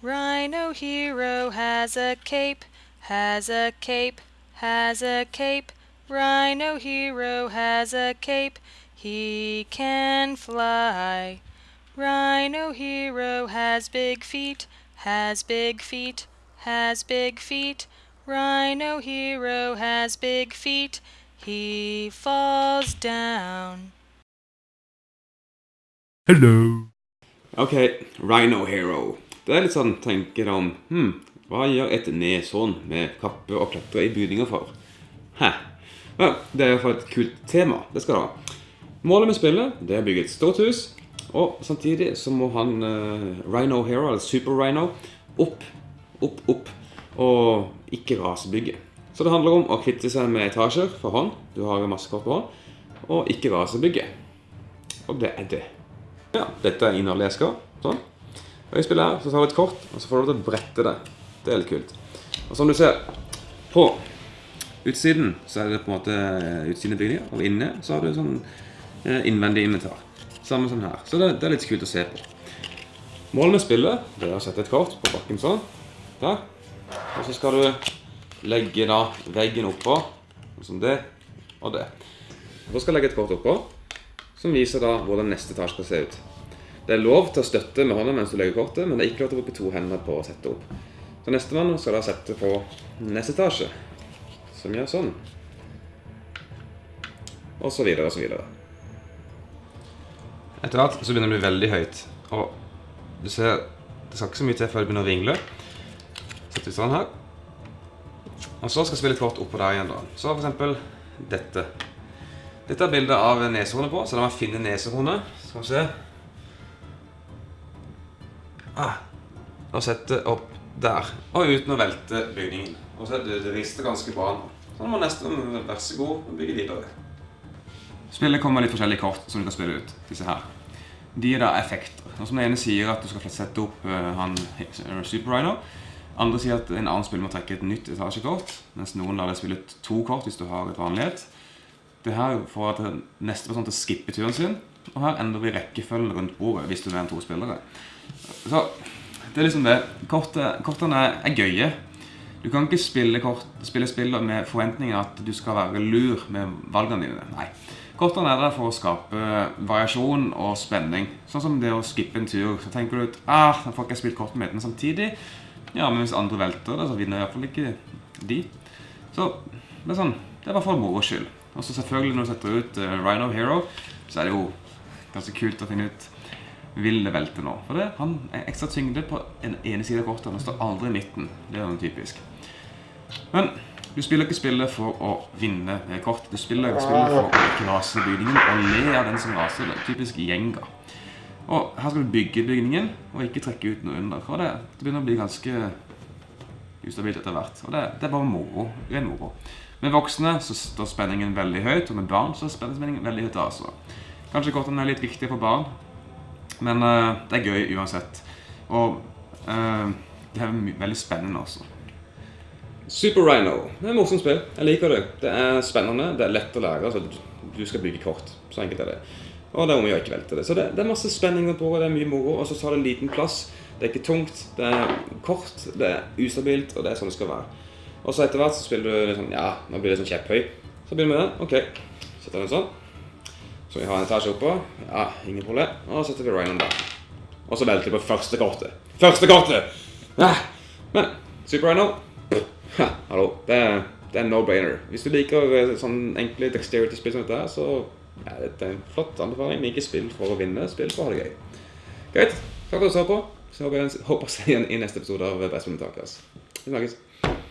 Rhino hero has a cape, has a cape, has a cape. Rhino hero has a cape, he can fly. Rhino hero has big feet, has big feet, has big feet. Rhino hero has big feet, he falls down. Hello. Ok, Rhino Hero. Det er litt sånn, tenker om hm, Hva gjør et neshorn med kappe og klatre i bygninger for? Hæ? Ja, det er iallfall et kult tema. Det skal det ha. Målet med spillet det er å bygge et stort hus, og samtidig så må han eh, Rhino Hero, eller Super Rhino, opp, opp, opp, og ikke rasebygge. Så det handler om å kvitte seg med etasjer for hånd, du har masse kort på hånd, og ikke rasebygge. Og det er det. Ja, dette er innholdet jeg skal. Sånn. Og spiller her så tar du et kort, og så får du til å brette det. Det er litt kult. Og som du ser, på utsiden så er det på en måte utsiden av bygningen, og inne så har du sånn eh, innvendig inventar. Samme som her. Så det, er litt kult å se på. Målet med spillet det er å sette et kort på bakken sånn. Der. Og så skal du legge da veggen oppå, sånn som det og det. Og så skal jeg legge et kort oppå, som viser da hvordan neste etasje skal se ut. Det er lov til å støtte med hånda mens du legger kortet, men det er ikke lov til å bruke to hender på å sette opp. Så nestemann skal da sette på neste etasje, som gjør sånn. Og så videre og så videre. Etter hvert så begynner det å bli veldig høyt, og du ser, det skal ikke så mye til før det begynner å ringle. Setter vi sånn her. Og så skal vi spille kort oppå der igjen da. Så for eksempel dette. Dette er bildet av nesehornet på, så da må jeg finne nesehornet. Skal vi se. Ah, og sette opp der. Og uten å velte bygningen. Og så det, det rister ganske bra nå. Så nå må nesten vær så god bygge videre. Spillet kommer med litt forskjellige kort som du kan spille ut. Disse her. De er da effekter. Som den ene sier at du skal sette opp uh, han Super Rhino. Andre sier at en annen spiller må trekke et nytt etasjekort. Mens noen lar deg spille ut to kort hvis du har et vanlighet. Det her får at neste person til å skippe turen sin. Og her endrer vi rekkefølgen rundt bordet hvis du er en to spillere. Så det er liksom det. Korte, kortene er gøye. Du kan ikke spille, kort, spille spiller med forventninger at du skal være lur med valgene dine. Nei. Kortene er der for å skape variasjon og spenning. Sånn som det å skippe en tur. Så tenker du at ah, da får ikke jeg spilt kortene mine samtidig. Ja, men hvis andre velter det, så vinner i hvert fall ikke de. Så det er sånn, det er bare for moro skyld. Og så selvfølgelig når du setter ut uh, Rhino Hero, så er det jo ganske kult å finne ut vil det velte nå? For det, han er ekstra tyngde på en ene side av kortet, han står aldri i midten. Det er jo typisk. Men du spiller ikke spillet for å vinne kort. Du spiller ikke spillet for å ikke rase bygningen og le av den som raser. Det er typisk gjenga. Og her skal du bygge bygningen, og ikke trekke ut noe under. Og det, det begynner å bli ganske ustabilt etter hvert. Og det, det er bare moro. Ren moro. Med voksne så står spenningen veldig høyt, og med barn så står spenningen veldig høyt altså. Kanskje kortene er litt viktige for barn, men uh, det er gøy uansett. Og uh, det er veldig spennende også. Super Rhino. Det er et morsomt spill. Jeg liker det. Det er spennende, det er lett å lære. Altså, du skal bygge kort. Så enkelt er det. Og det er om å gjøre ikke velte det. Så det, det, er masse spenning på det, er mye moro. Og så tar det en liten plass. Det er ikke tungt, det er kort, det er ustabilt, og det er sånn det skal være. Og så etter hvert så spiller du liksom, ja, nå blir det sånn kjepphøy. Så begynner vi med den. Ok, setter den sånn. Så vi har en etasje oppå. Ja, ingen problem. Og setter vi Rhinon der. Og så velter vi på første kortet. Første kortet! Ja. Men Super Rhino ha, Hallo. Det er, det er no-brainer. Hvis du liker eh, sånn enkle dexterity-spill som dette, så ja, det er en flott anbefaling. Ikke spill for å vinne, spill for å ha det gøy. Greit. Takk for at du så på. Så håper jeg å se igjen i neste episode av Best Takas. Vi snakkes.